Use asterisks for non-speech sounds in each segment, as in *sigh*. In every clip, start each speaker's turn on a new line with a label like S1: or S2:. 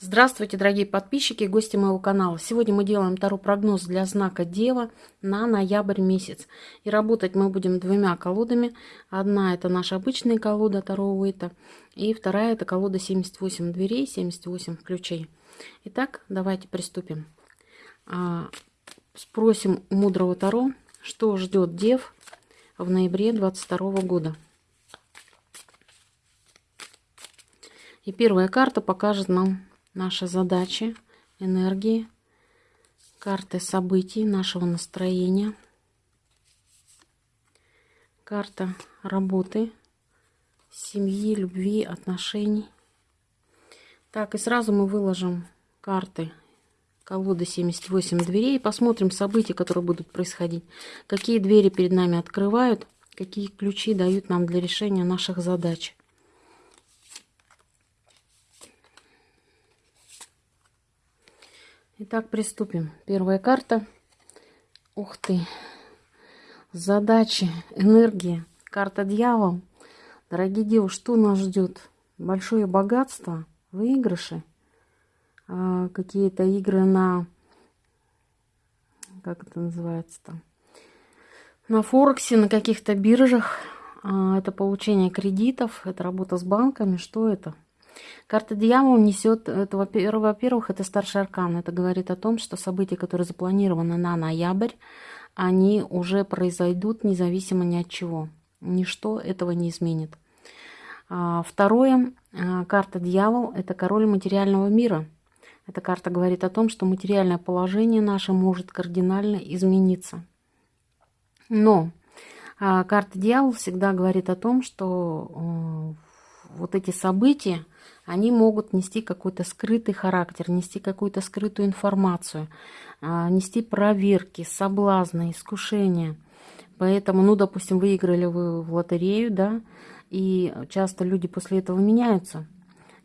S1: Здравствуйте, дорогие подписчики и гости моего канала. Сегодня мы делаем таро прогноз для знака Дева на ноябрь месяц. И работать мы будем двумя колодами. Одна это наша обычная колода Таро Уэйта. И вторая это колода 78 дверей, 78 ключей. Итак, давайте приступим. А, спросим у мудрого Таро, что ждет Дев в ноябре 22 года. И первая карта покажет нам наши задачи, энергии, карты событий, нашего настроения, карта работы, семьи, любви, отношений. Так, и сразу мы выложим карты колоды 78 дверей посмотрим события, которые будут происходить. Какие двери перед нами открывают, какие ключи дают нам для решения наших задач. Итак, приступим. Первая карта. Ух ты. Задачи, энергия. Карта дьявол. Дорогие девушки, что нас ждет? Большое богатство, выигрыши, а, какие-то игры на... Как это называется там? На Форексе, на каких-то биржах. А, это получение кредитов, это работа с банками. Что это? Карта дьявола несет, во-первых, это старший аркан. Это говорит о том, что события, которые запланированы на ноябрь, они уже произойдут независимо ни от чего. Ничто этого не изменит. А, второе, а, карта дьявол – это король материального мира. Эта карта говорит о том, что материальное положение наше может кардинально измениться. Но а, карта дьявол всегда говорит о том, что вот эти события, они могут нести какой-то скрытый характер, нести какую-то скрытую информацию, а, нести проверки, соблазны, искушения. Поэтому, ну, допустим, выиграли вы в лотерею, да, и часто люди после этого меняются.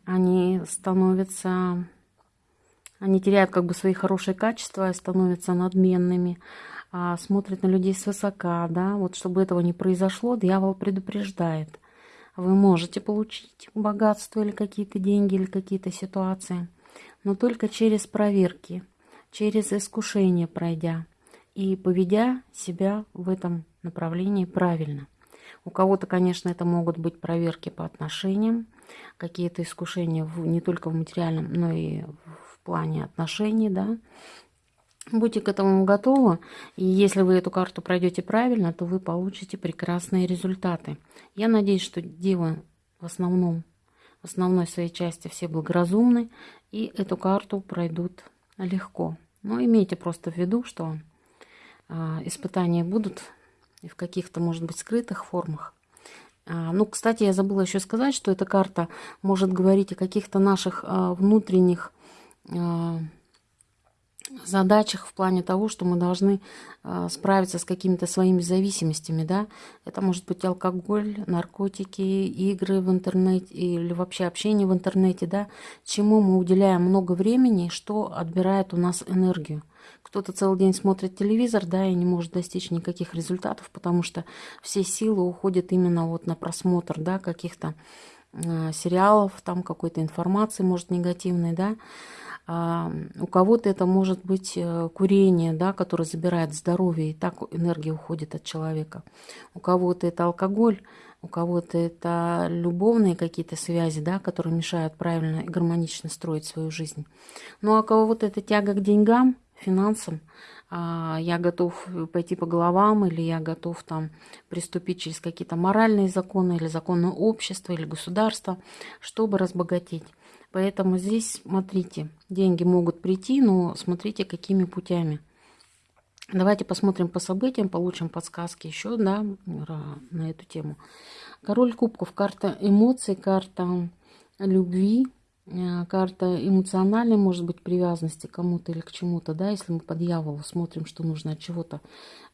S1: Они становятся, они теряют как бы свои хорошие качества, становятся надменными, а, смотрят на людей свысока, да. Вот чтобы этого не произошло, дьявол предупреждает – вы можете получить богатство или какие-то деньги, или какие-то ситуации, но только через проверки, через искушение пройдя и поведя себя в этом направлении правильно. У кого-то, конечно, это могут быть проверки по отношениям, какие-то искушения в, не только в материальном, но и в плане отношений, да, Будьте к этому готовы, и если вы эту карту пройдете правильно, то вы получите прекрасные результаты. Я надеюсь, что девы в основном, в основной своей части все благоразумны, и эту карту пройдут легко. Но имейте просто в виду, что э, испытания будут и в каких-то, может быть, скрытых формах. А, ну, кстати, я забыла еще сказать, что эта карта может говорить о каких-то наших э, внутренних... Задачах в плане того, что мы должны э, справиться с какими-то своими зависимостями, да, это может быть алкоголь, наркотики, игры в интернете или вообще общение в интернете, да, чему мы уделяем много времени, что отбирает у нас энергию. Кто-то целый день смотрит телевизор, да, и не может достичь никаких результатов, потому что все силы уходят именно вот на просмотр, да, каких-то э, сериалов, там какой-то информации, может, негативной, да, у кого-то это может быть э, курение, да, которое забирает здоровье, и так энергия уходит от человека. У кого-то это алкоголь, у кого-то это любовные какие-то связи, да, которые мешают правильно и гармонично строить свою жизнь. Ну а у кого-то это тяга к деньгам, финансам, а, я готов пойти по головам, или я готов там приступить через какие-то моральные законы, или законы общества, или государства, чтобы разбогатеть. Поэтому здесь, смотрите, деньги могут прийти, но смотрите, какими путями. Давайте посмотрим по событиям, получим подсказки еще да, на эту тему. Король кубков, карта эмоций, карта любви, э, карта эмоциональной, может быть, привязанности к кому-то или к чему-то, да, если мы по дьяволу смотрим, что нужно от чего-то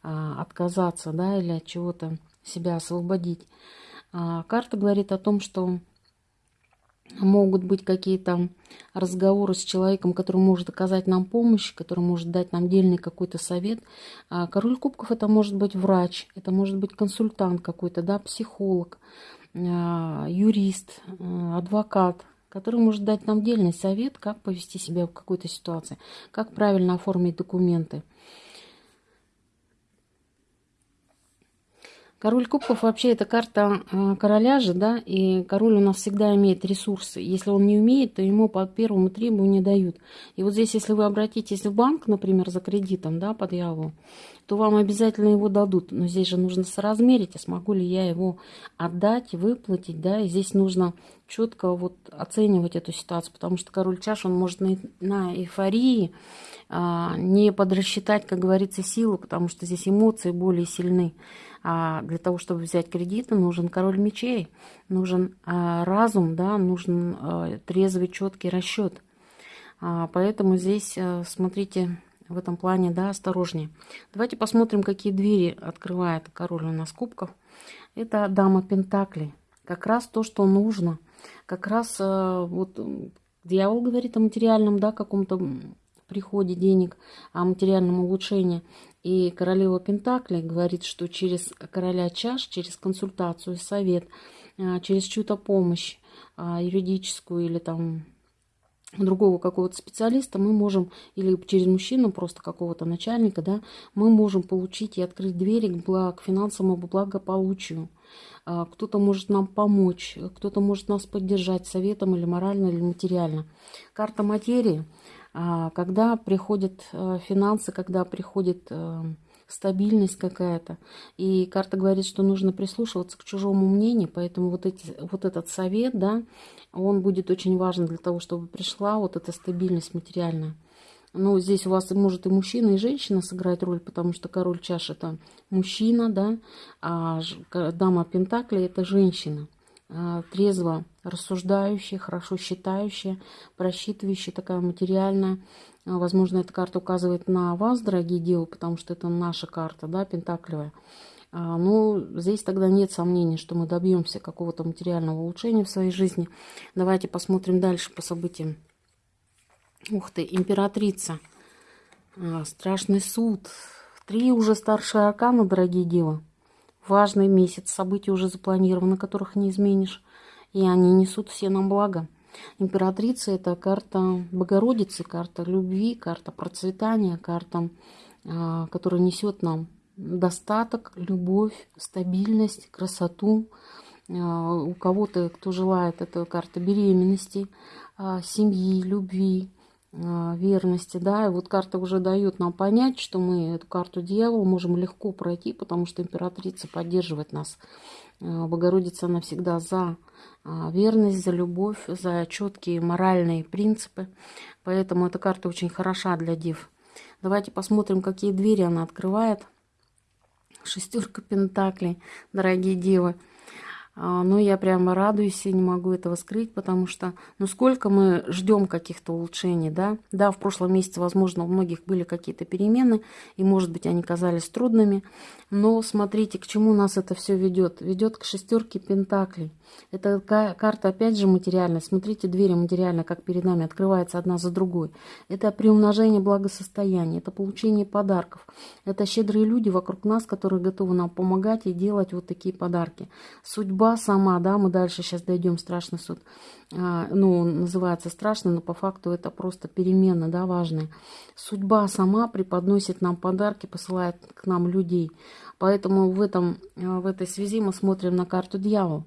S1: а, отказаться, да, или от чего-то себя освободить. А, карта говорит о том, что могут быть какие-то разговоры с человеком, который может оказать нам помощь, который может дать нам дельный какой-то совет. А король кубков это может быть врач, это может быть консультант какой-то, да, психолог, а, юрист, а, адвокат, который может дать нам дельный совет, как повести себя в какой-то ситуации, как правильно оформить документы. Король кубков вообще это карта короля же, да, и король у нас всегда имеет ресурсы. Если он не умеет, то ему по первому требованию дают. И вот здесь, если вы обратитесь в банк, например, за кредитом, да, под яву, то вам обязательно его дадут. Но здесь же нужно соразмерить, а смогу ли я его отдать, выплатить, да, и здесь нужно четко вот оценивать эту ситуацию, потому что король чаш, он может на, на эйфории а, не подрасчитать, как говорится, силу, потому что здесь эмоции более сильны. А для того, чтобы взять кредит, нужен король мечей, нужен а, разум, да, нужен а, трезвый, четкий расчет. А, поэтому здесь, а, смотрите, в этом плане, да, осторожнее. Давайте посмотрим, какие двери открывает король у нас кубков. Это дама Пентаклей. Как раз то, что нужно. Как раз а, вот дьявол говорит о материальном, да, каком-то приходе денег, о материальном улучшении. И королева Пентаклей говорит, что через короля чаш, через консультацию, совет, а, через чью-то помощь а, юридическую или там другого какого-то специалиста мы можем, или через мужчину, просто какого-то начальника, да, мы можем получить и открыть двери к, благ, к финансовому благополучию. А, кто-то может нам помочь, кто-то может нас поддержать советом или морально, или материально. Карта материи – когда приходят э, финансы, когда приходит э, стабильность какая-то. И карта говорит, что нужно прислушиваться к чужому мнению, поэтому вот, эти, вот этот совет, да, он будет очень важен для того, чтобы пришла вот эта стабильность материальная. Ну, здесь у вас может и мужчина, и женщина сыграть роль, потому что король чаш это мужчина, да, а дама пентаклей это женщина. А, трезво рассуждающая, хорошо считающая, просчитывающая, такая материальная. А, возможно, эта карта указывает на вас, дорогие девы, потому что это наша карта, да, пентаклевая. А, ну, здесь тогда нет сомнений, что мы добьемся какого-то материального улучшения в своей жизни. Давайте посмотрим дальше по событиям. Ух ты, императрица. Страшный суд. Три уже старшие аркана, дорогие девы важный месяц, события уже запланированы, которых не изменишь, и они несут все нам благо. Императрица – это карта Богородицы, карта любви, карта процветания, карта, а, которая несет нам достаток, любовь, стабильность, красоту. А, у кого-то, кто желает, это карта беременности, а, семьи, любви, верности, да, и вот карта уже дает нам понять, что мы эту карту дьявола можем легко пройти, потому что императрица поддерживает нас. А, Богородица, она всегда за а, верность, за любовь, за четкие моральные принципы, поэтому эта карта очень хороша для дев. Давайте посмотрим, какие двери она открывает. Шестерка пентаклей, дорогие девы. А, но я прямо радуюсь и не могу этого скрыть, потому что, ну, сколько мы ждем каких-то улучшений, да? Да, в прошлом месяце, возможно, у многих были какие-то перемены, и, может быть, они казались трудными, но смотрите, к чему нас это все ведет. Ведет к шестерке пентаклей. Это карта, опять же, материальная. Смотрите, двери материальные, как перед нами открывается одна за другой. Это приумножение благосостояния, это получение подарков. Это щедрые люди вокруг нас, которые готовы нам помогать и делать вот такие подарки. Судьба сама, да, мы дальше сейчас дойдем, страшный суд. А, ну, называется страшно, но по факту это просто перемены, да, важные. Судьба сама преподносит нам подарки, посылает к нам людей. Поэтому в, этом, в этой связи мы смотрим на карту дьявола.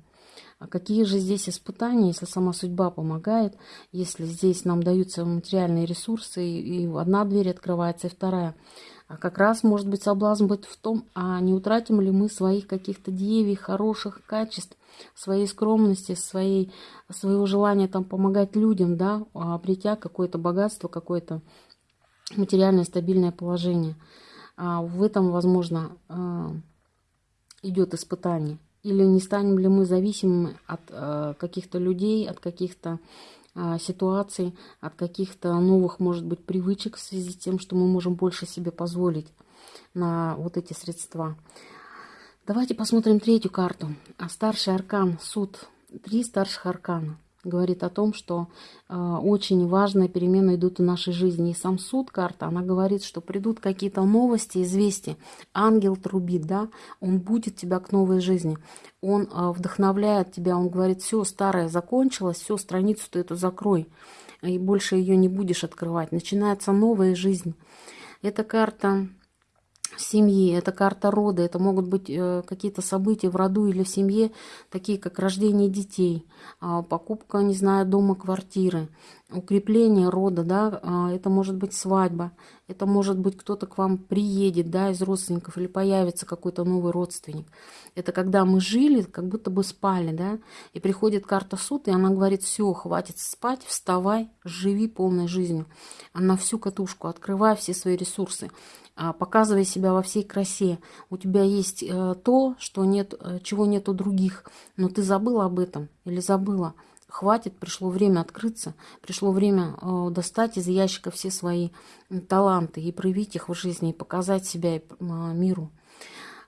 S1: А какие же здесь испытания, если сама судьба помогает, если здесь нам даются материальные ресурсы, и, одна дверь открывается, и вторая. А как раз может быть соблазн быть в том, а не утратим ли мы своих каких-то девий, хороших качеств, своей скромности, своей, своего желания там помогать людям, да, обретя какое-то богатство, какое-то материальное стабильное положение. А в этом, возможно, а, идет испытание. Или не станем ли мы зависимыми от э, каких-то людей, от каких-то ситуаций, от каких-то новых, может быть, привычек в связи с тем, что мы можем больше себе позволить на вот эти средства. Давайте посмотрим третью карту. А старший аркан, суд. Три старших аркана. Говорит о том, что э, очень важные перемены идут в нашей жизни. И сам суд карта, она говорит, что придут какие-то новости, известия. Ангел трубит, да, он будет тебя к новой жизни. Он э, вдохновляет тебя, он говорит, все, старое закончилось, все, страницу ты эту закрой. И больше ее не будешь открывать. Начинается новая жизнь. Эта карта семьи, это карта рода, это могут быть э, какие-то события в роду или в семье, такие как рождение детей, э, покупка, не знаю, дома, квартиры, укрепление рода, да, э, это может быть свадьба, это может быть кто-то к вам приедет, да, из родственников или появится какой-то новый родственник. Это когда мы жили, как будто бы спали, да, и приходит карта суд, и она говорит, все, хватит спать, вставай, живи полной жизнью. Она всю катушку, открывай все свои ресурсы. А, показывай себя во всей красе. У тебя есть э, то, что нет, э, чего нет у других, но ты забыла об этом или забыла. Хватит, пришло время открыться, пришло время э, достать из ящика все свои таланты и проявить их в жизни, и показать себя миру.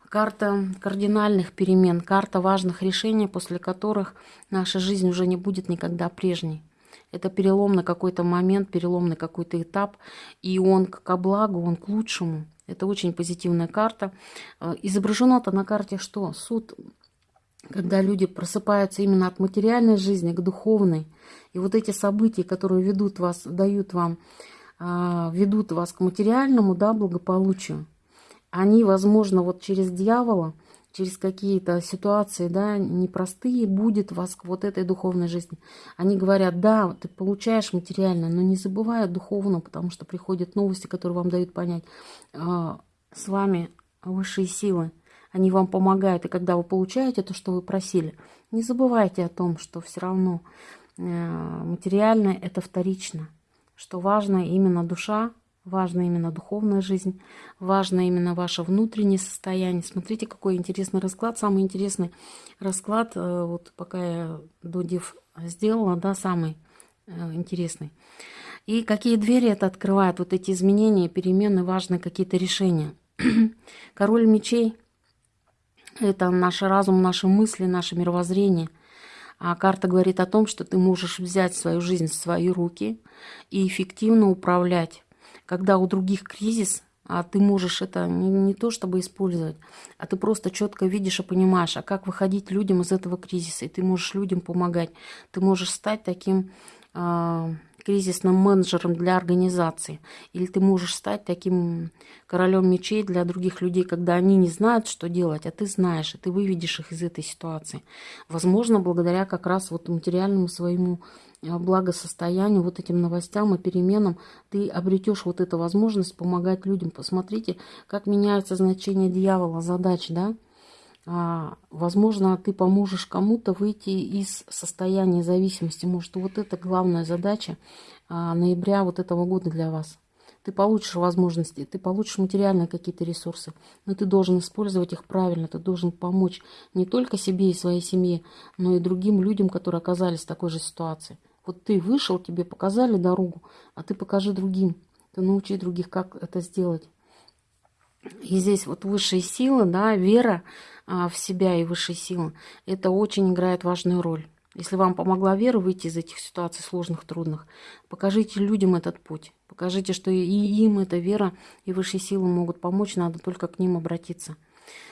S1: Карта кардинальных перемен, карта важных решений, после которых наша жизнь уже не будет никогда прежней. Это переломный какой-то момент, переломный какой-то этап, и он ко благу, он к лучшему. Это очень позитивная карта. Э, изображено-то на карте что? Суд, когда люди просыпаются именно от материальной жизни к духовной. И вот эти события, которые ведут вас, дают вам, э, ведут вас к материальному да, благополучию, они, возможно, вот через дьявола – через какие-то ситуации, да, непростые, будет вас к вот этой духовной жизни. Они говорят, да, ты получаешь материально, но не забывай о духовном, потому что приходят новости, которые вам дают понять, э, с вами высшие силы, они вам помогают, и когда вы получаете то, что вы просили, не забывайте о том, что все равно э, материальное это вторично, что важно именно душа, Важна именно духовная жизнь, важно именно ваше внутреннее состояние. Смотрите, какой интересный расклад. Самый интересный расклад, э, вот пока я додив сделала, да, самый э, интересный. И какие двери это открывает, вот эти изменения, перемены, важные какие-то решения. *clears throat* Король мечей – это наш разум, наши мысли, наше мировоззрение. А карта говорит о том, что ты можешь взять свою жизнь в свои руки и эффективно управлять когда у других кризис, а ты можешь это не, не то чтобы использовать, а ты просто четко видишь и понимаешь, а как выходить людям из этого кризиса, и ты можешь людям помогать. Ты можешь стать таким э, кризисным менеджером для организации. Или ты можешь стать таким королем мечей для других людей, когда они не знают, что делать, а ты знаешь, и ты выведешь их из этой ситуации. Возможно, благодаря как раз вот материальному своему а, благосостоянию, вот этим новостям и переменам, ты обретешь вот эту возможность помогать людям. Посмотрите, как меняется значение дьявола, задач, да? А, возможно, ты поможешь кому-то выйти из состояния зависимости. Может, вот это главная задача а, ноября вот этого года для вас. Ты получишь возможности, ты получишь материальные какие-то ресурсы, но ты должен использовать их правильно, ты должен помочь не только себе и своей семье, но и другим людям, которые оказались в такой же ситуации. Вот ты вышел, тебе показали дорогу, а ты покажи другим, ты научи других, как это сделать. И здесь вот высшие силы, да, вера а, в себя и высшие силы, это очень играет важную роль. Если вам помогла вера выйти из этих ситуаций сложных, трудных, покажите людям этот путь. Покажите, что и им эта вера и высшие силы могут помочь, надо только к ним обратиться.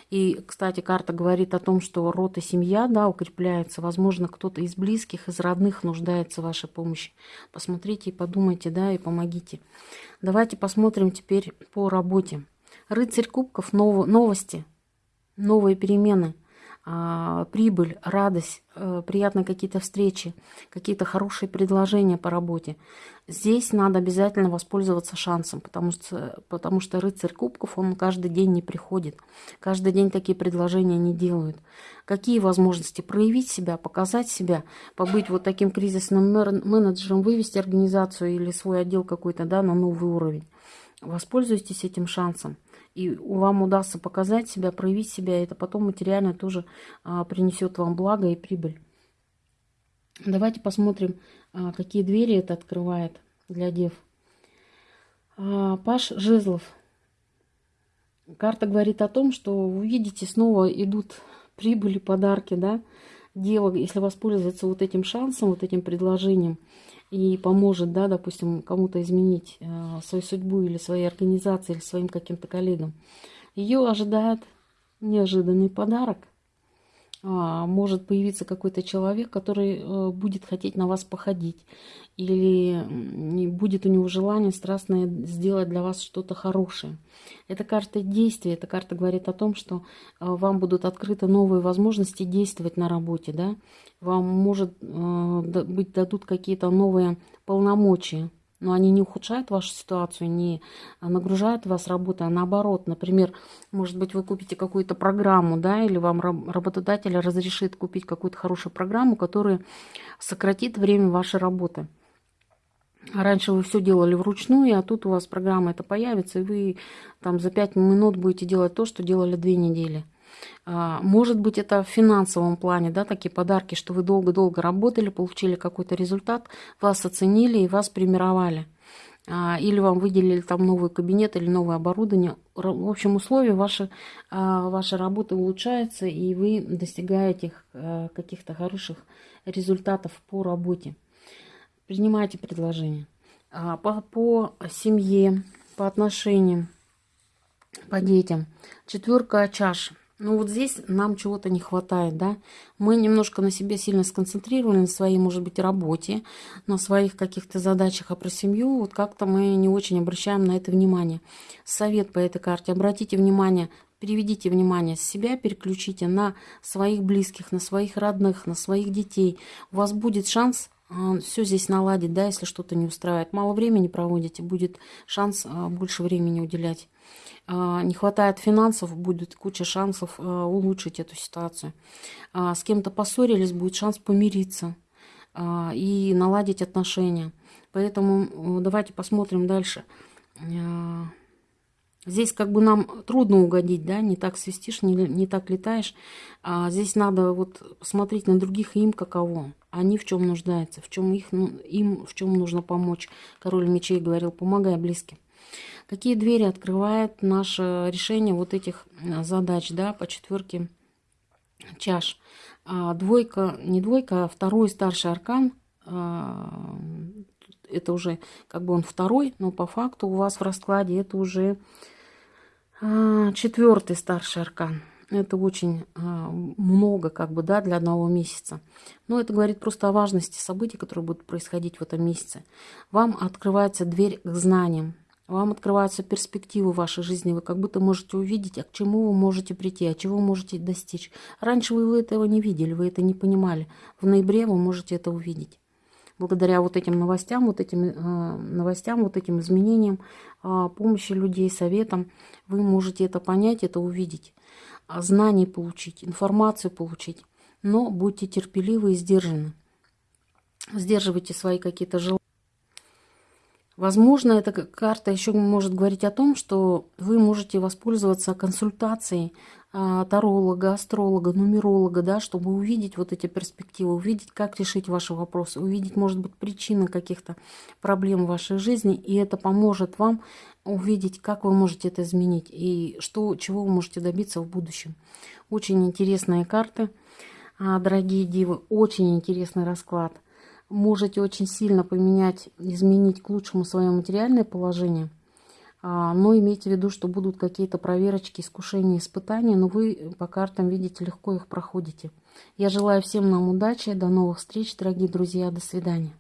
S1: И, кстати, карта говорит о том, что род и семья, да, укрепляются. Возможно, кто-то из близких, из родных нуждается в вашей помощи. Посмотрите и подумайте, да, и помогите. Давайте посмотрим теперь по работе. Рыцарь кубков, нов новости, новые перемены – а, прибыль, радость, э, приятные какие-то встречи, какие-то хорошие предложения по работе. Здесь надо обязательно воспользоваться шансом, потому что, потому что рыцарь кубков, он каждый день не приходит. Каждый день такие предложения не делают. Какие возможности проявить себя, показать себя, побыть вот таким кризисным менеджером, вывести организацию или свой отдел какой-то да, на новый уровень. Воспользуйтесь этим шансом и вам удастся показать себя, проявить себя, это потом материально тоже а, принесет вам благо и прибыль. Давайте посмотрим, а, какие двери это открывает для дев. А, Паш Жезлов. Карта говорит о том, что вы видите, снова идут прибыли, подарки, да, дева, если воспользоваться вот этим шансом, вот этим предложением, и поможет, да, допустим, кому-то изменить э, свою судьбу или своей организации, или своим каким-то коллегам, ее ожидает неожиданный подарок – может появиться какой-то человек, который э, будет хотеть на вас походить, или будет у него желание страстное сделать для вас что-то хорошее. Это карта действия, эта карта говорит о том, что э, вам будут открыты новые возможности действовать на работе, да? вам, может э, быть, дадут какие-то новые полномочия, но они не ухудшают вашу ситуацию, не нагружают вас работой, а наоборот, например, может быть, вы купите какую-то программу, да, или вам работодатель разрешит купить какую-то хорошую программу, которая сократит время вашей работы. Раньше вы все делали вручную, а тут у вас программа это появится, и вы там за 5 минут будете делать то, что делали 2 недели. А, может быть, это в финансовом плане, да, такие подарки, что вы долго-долго работали, получили какой-то результат, вас оценили и вас премировали. А, или вам выделили там новый кабинет или новое оборудование. В общем, условия ваши, а, вашей работы улучшаются, и вы достигаете каких-то хороших результатов по работе. Принимайте предложение. По, по семье, по отношениям, по детям. Четверка чаш – ну вот здесь нам чего-то не хватает, да. Мы немножко на себе сильно сконцентрированы, на своей, может быть, работе, на своих каких-то задачах, а про семью вот как-то мы не очень обращаем на это внимание. Совет по этой карте. Обратите внимание, переведите внимание с себя, переключите на своих близких, на своих родных, на своих детей. У вас будет шанс все здесь наладить, да, если что-то не устраивает. Мало времени проводите, будет шанс а, больше времени уделять. А, не хватает финансов, будет куча шансов а, улучшить эту ситуацию. С кем-то поссорились, будет шанс помириться и наладить отношения. Поэтому давайте посмотрим дальше. Здесь как бы нам трудно угодить, да, не так свистишь, не, не так летаешь. А здесь надо вот посмотреть на других им каково. Они в чем нуждаются, в чем их, ну, им в чем нужно помочь. Король мечей говорил, помогай близким. Какие двери открывает наше решение вот этих э, задач, да, по четверке чаш. А, двойка, не двойка, а второй старший аркан. А, это уже как бы он второй, но по факту у вас в раскладе это уже а, четвертый старший аркан. Это очень а, много, как бы, да, для одного месяца. Но это говорит просто о важности событий, которые будут происходить в этом месяце. Вам открывается дверь к знаниям. Вам открываются перспективы вашей жизни. Вы как будто можете увидеть, а к чему вы можете прийти, а чего вы можете достичь. Раньше вы этого не видели, вы это не понимали. В ноябре вы можете это увидеть. Благодаря вот этим новостям, вот этим э, новостям, вот этим изменениям, э, помощи людей, советам, вы можете это понять, это увидеть. Знаний получить, информацию получить. Но будьте терпеливы и сдержаны. Сдерживайте свои какие-то желания. Возможно, эта карта еще может говорить о том, что вы можете воспользоваться консультацией таролога, астролога, нумеролога, да, чтобы увидеть вот эти перспективы, увидеть, как решить ваши вопросы, увидеть, может быть, причины каких-то проблем в вашей жизни, и это поможет вам увидеть, как вы можете это изменить и что, чего вы можете добиться в будущем. Очень интересные карты, а, дорогие дивы, очень интересный расклад можете очень сильно поменять, изменить к лучшему свое материальное положение. А, но имейте в виду, что будут какие-то проверочки, искушения, испытания, но вы по картам, видите, легко их проходите. Я желаю всем нам удачи, до новых встреч, дорогие друзья, до свидания.